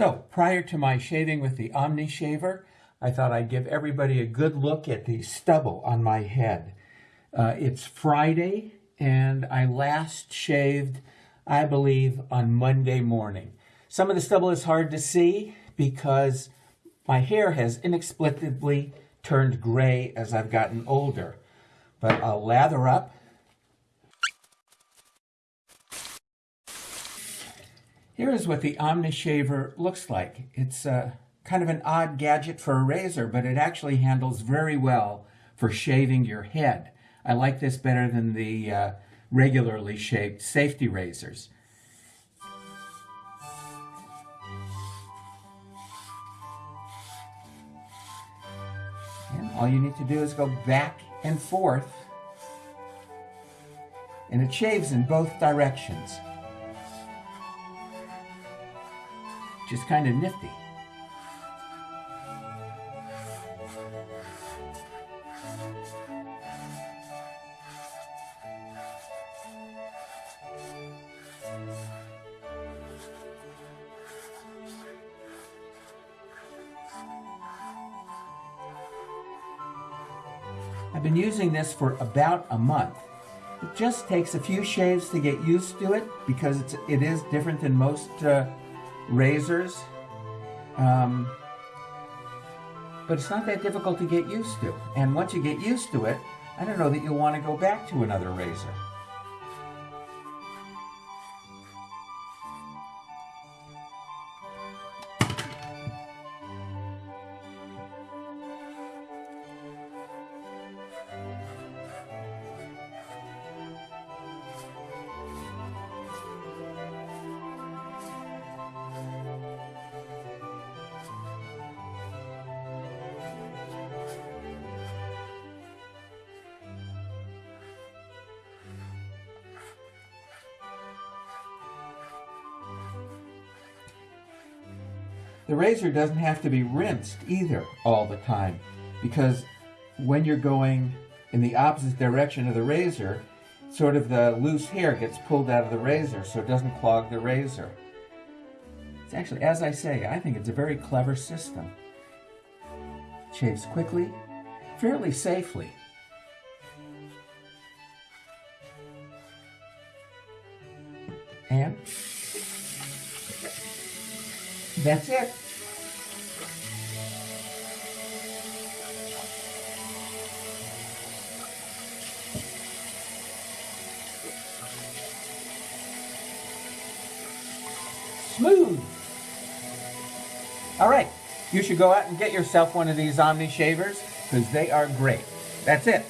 So prior to my shaving with the Omni Shaver, I thought I'd give everybody a good look at the stubble on my head. Uh, it's Friday and I last shaved, I believe, on Monday morning. Some of the stubble is hard to see because my hair has inexplicably turned gray as I've gotten older. But I'll lather up Here is what the Omnishaver looks like. It's uh, kind of an odd gadget for a razor, but it actually handles very well for shaving your head. I like this better than the uh, regularly shaped safety razors. And all you need to do is go back and forth, and it shaves in both directions. Just kind of nifty. I've been using this for about a month. It just takes a few shaves to get used to it because it's, it is different than most uh, razors. Um, but it's not that difficult to get used to. And once you get used to it, I don't know that you'll want to go back to another razor. The razor doesn't have to be rinsed either all the time because when you're going in the opposite direction of the razor, sort of the loose hair gets pulled out of the razor so it doesn't clog the razor. It's actually, as I say, I think it's a very clever system. Shaves quickly, fairly safely. And that's it. Smooth. All right, you should go out and get yourself one of these Omni shavers because they are great. That's it.